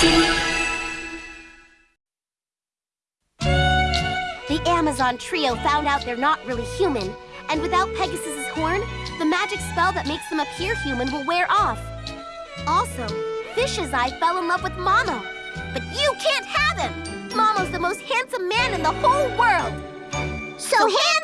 The Amazon trio found out they're not really human, and without Pegasus's horn, the magic spell that makes them appear human will wear off. Also, Fish's Eye fell in love with Momo, but you can't have him! Momo's the most handsome man in the whole world! So handsome!